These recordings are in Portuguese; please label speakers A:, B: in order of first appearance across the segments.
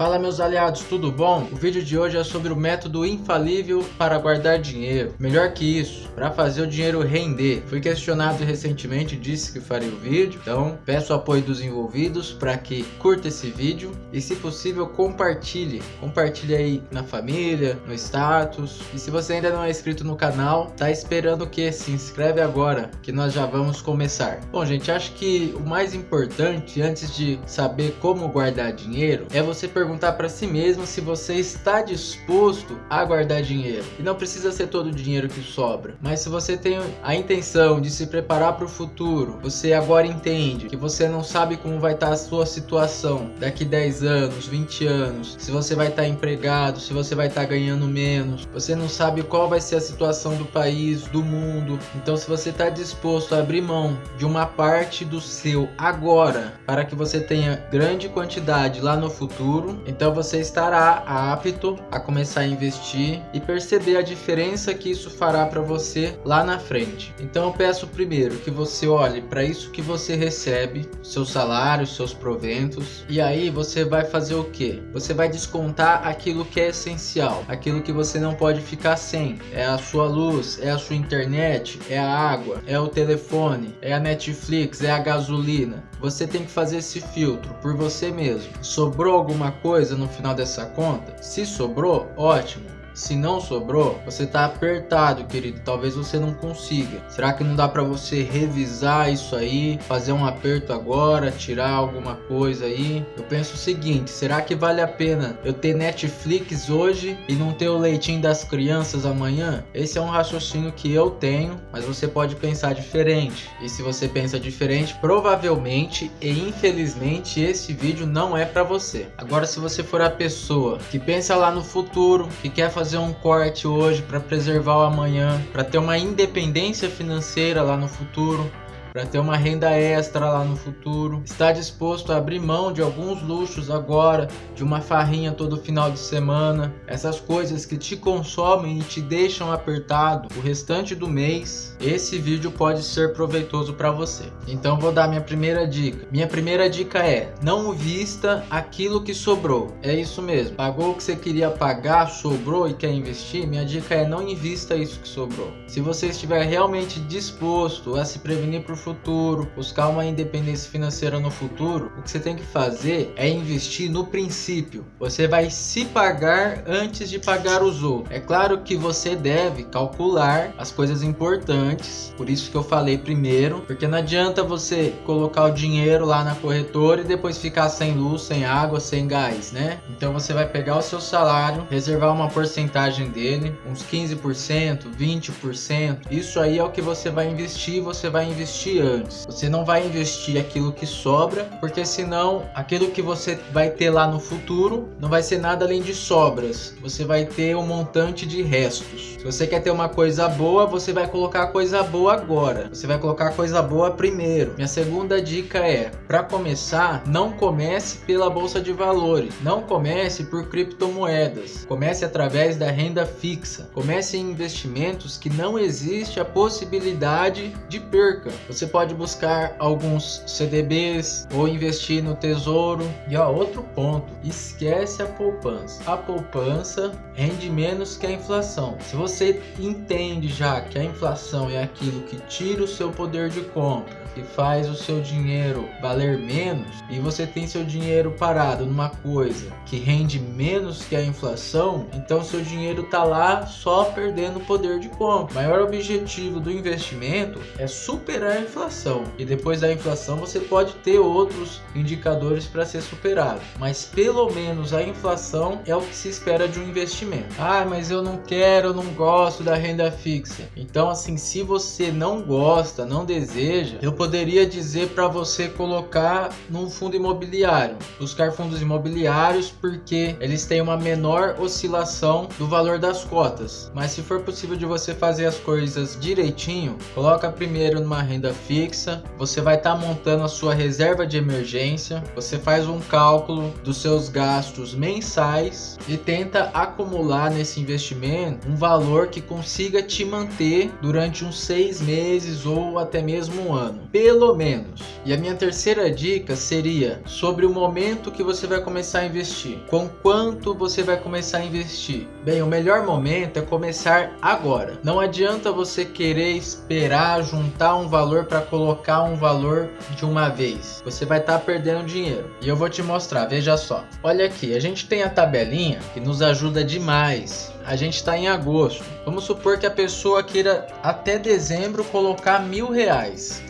A: Fala meus aliados, tudo bom? O vídeo de hoje é sobre o método infalível para guardar dinheiro. Melhor que isso, para fazer o dinheiro render. Fui questionado recentemente, disse que faria o vídeo, então peço o apoio dos envolvidos para que curta esse vídeo e se possível compartilhe. Compartilhe aí na família, no status. E se você ainda não é inscrito no canal, tá esperando o que? Se inscreve agora, que nós já vamos começar. Bom gente, acho que o mais importante antes de saber como guardar dinheiro é você perguntar perguntar para si mesmo se você está disposto a guardar dinheiro. E não precisa ser todo o dinheiro que sobra, mas se você tem a intenção de se preparar para o futuro, você agora entende que você não sabe como vai estar tá a sua situação daqui 10 anos, 20 anos, se você vai estar tá empregado, se você vai estar tá ganhando menos, você não sabe qual vai ser a situação do país, do mundo. Então se você está disposto a abrir mão de uma parte do seu agora para que você tenha grande quantidade lá no futuro, então você estará apto a começar a investir e perceber a diferença que isso fará para você lá na frente. Então eu peço primeiro que você olhe para isso que você recebe, seu salário, seus proventos, e aí você vai fazer o que? Você vai descontar aquilo que é essencial, aquilo que você não pode ficar sem. É a sua luz, é a sua internet, é a água, é o telefone, é a Netflix, é a gasolina. Você tem que fazer esse filtro por você mesmo. Sobrou alguma coisa? no final dessa conta? Se sobrou, ótimo. Se não sobrou, você está apertado, querido. Talvez você não consiga. Será que não dá para você revisar isso aí, fazer um aperto agora, tirar alguma coisa aí? Eu penso o seguinte, será que vale a pena eu ter Netflix hoje e não ter o leitinho das crianças amanhã? Esse é um raciocínio que eu tenho, mas você pode pensar diferente. E se você pensa diferente, provavelmente e infelizmente esse vídeo não é para você. Agora se você for a pessoa que pensa lá no futuro, que quer fazer fazer um corte hoje para preservar o amanhã, para ter uma independência financeira lá no futuro, para ter uma renda extra lá no futuro, está disposto a abrir mão de alguns luxos agora, de uma farrinha todo final de semana, essas coisas que te consomem e te deixam apertado o restante do mês, esse vídeo pode ser proveitoso para você. Então vou dar minha primeira dica. Minha primeira dica é, não vista aquilo que sobrou. É isso mesmo, pagou o que você queria pagar, sobrou e quer investir, minha dica é não invista isso que sobrou. Se você estiver realmente disposto a se prevenir por futuro, buscar uma independência financeira no futuro, o que você tem que fazer é investir no princípio. Você vai se pagar antes de pagar os outros. É claro que você deve calcular as coisas importantes, por isso que eu falei primeiro, porque não adianta você colocar o dinheiro lá na corretora e depois ficar sem luz, sem água, sem gás, né? Então você vai pegar o seu salário, reservar uma porcentagem dele, uns 15%, 20%. Isso aí é o que você vai investir, você vai investir antes. Você não vai investir aquilo que sobra, porque senão aquilo que você vai ter lá no futuro não vai ser nada além de sobras. Você vai ter um montante de restos. Se você quer ter uma coisa boa, você vai colocar coisa boa agora. Você vai colocar coisa boa primeiro. Minha segunda dica é, para começar, não comece pela bolsa de valores. Não comece por criptomoedas. Comece através da renda fixa. Comece em investimentos que não existe a possibilidade de perca. Você você pode buscar alguns CDBs ou investir no tesouro. E ó, outro ponto, esquece a poupança. A poupança rende menos que a inflação. Se você entende já que a inflação é aquilo que tira o seu poder de compra, que faz o seu dinheiro valer menos e você tem seu dinheiro parado numa coisa que rende menos que a inflação, então seu dinheiro tá lá só perdendo poder de compra. O maior objetivo do investimento é superar a inflação e depois da inflação você pode ter outros indicadores para ser superado, mas pelo menos a inflação é o que se espera de um investimento. Ah, mas eu não quero, eu não gosto da renda fixa. Então assim, se você não gosta, não deseja, eu poderia dizer para você colocar num fundo imobiliário, buscar fundos imobiliários porque eles têm uma menor oscilação do valor das cotas. Mas se for possível de você fazer as coisas direitinho, coloca primeiro numa renda fixa, você vai estar tá montando a sua reserva de emergência, você faz um cálculo dos seus gastos mensais e tenta acumular nesse investimento um valor que consiga te manter durante uns seis meses ou até mesmo um ano, pelo menos. E a minha terceira dica seria sobre o momento que você vai começar a investir. Com quanto você vai começar a investir? Bem, o melhor momento é começar agora. Não adianta você querer esperar juntar um valor para colocar um valor de uma vez. Você vai estar tá perdendo dinheiro. E eu vou te mostrar, veja só. Olha aqui, a gente tem a tabelinha que nos ajuda demais a gente está em agosto. Vamos supor que a pessoa queira até dezembro colocar mil reais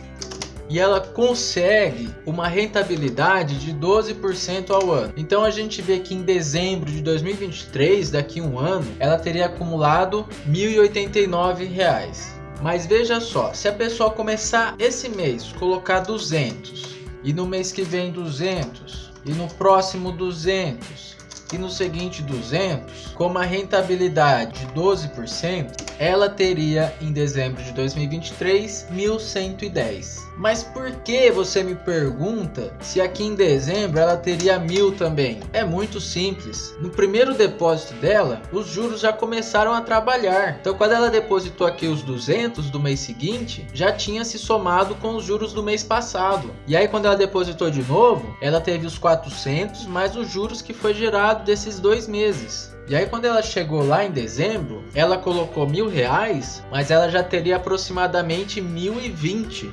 A: e ela consegue uma rentabilidade de 12% ao ano. Então a gente vê que em dezembro de 2023, daqui a um ano, ela teria acumulado R$ 1.089. Mas veja só, se a pessoa começar esse mês colocar 200 e no mês que vem 200 e no próximo 200 e no seguinte 200, com uma rentabilidade de 12%, ela teria em dezembro de 2023 1.110. Mas por que você me pergunta se aqui em dezembro ela teria mil também? É muito simples. No primeiro depósito dela, os juros já começaram a trabalhar. Então quando ela depositou aqui os 200 do mês seguinte, já tinha se somado com os juros do mês passado. E aí quando ela depositou de novo, ela teve os 400 mais os juros que foi gerado desses dois meses. E aí quando ela chegou lá em dezembro, ela colocou mil reais, mas ela já teria aproximadamente mil e vinte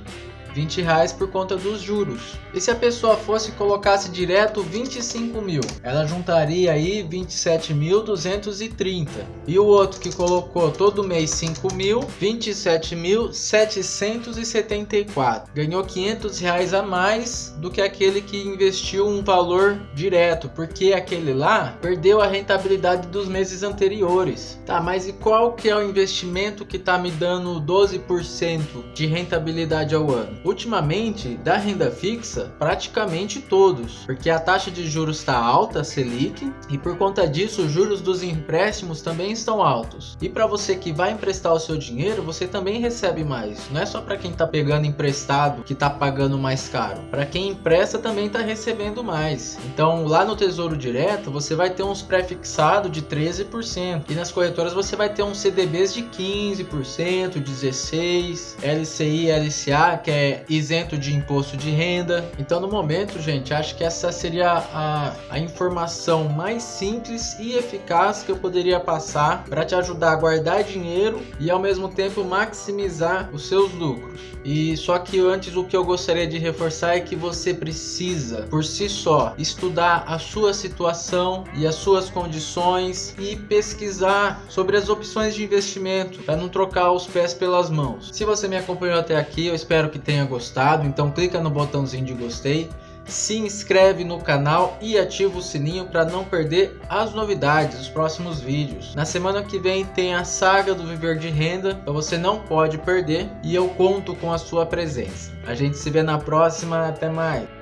A: 20 reais por conta dos juros. E se a pessoa fosse e colocasse direto 25 mil, ela juntaria aí 27.230. E o outro que colocou todo mês 5 mil, 27.774. Ganhou 500 reais a mais do que aquele que investiu um valor direto, porque aquele lá perdeu a rentabilidade dos meses anteriores. Tá, mas e qual que é o investimento que tá me dando 12% de rentabilidade ao ano? Ultimamente da renda fixa praticamente todos, porque a taxa de juros está alta, Selic, e por conta disso os juros dos empréstimos também estão altos. E para você que vai emprestar o seu dinheiro, você também recebe mais. Não é só para quem está pegando emprestado que está pagando mais caro. Para quem empresta também está recebendo mais. Então lá no Tesouro Direto você vai ter uns pré-fixados de 13% e nas corretoras você vai ter uns CDBs de 15%, 16%, LCI, LCA que é isento de imposto de renda. Então, no momento, gente, acho que essa seria a, a informação mais simples e eficaz que eu poderia passar para te ajudar a guardar dinheiro e ao mesmo tempo maximizar os seus lucros. E só que antes o que eu gostaria de reforçar é que você precisa, por si só, estudar a sua situação e as suas condições e pesquisar sobre as opções de investimento para não trocar os pés pelas mãos. Se você me acompanhou até aqui, eu espero que tenha gostado, então clica no botãozinho de gostei, se inscreve no canal e ativa o sininho para não perder as novidades dos próximos vídeos. Na semana que vem tem a saga do Viver de Renda, então você não pode perder e eu conto com a sua presença. A gente se vê na próxima, até mais!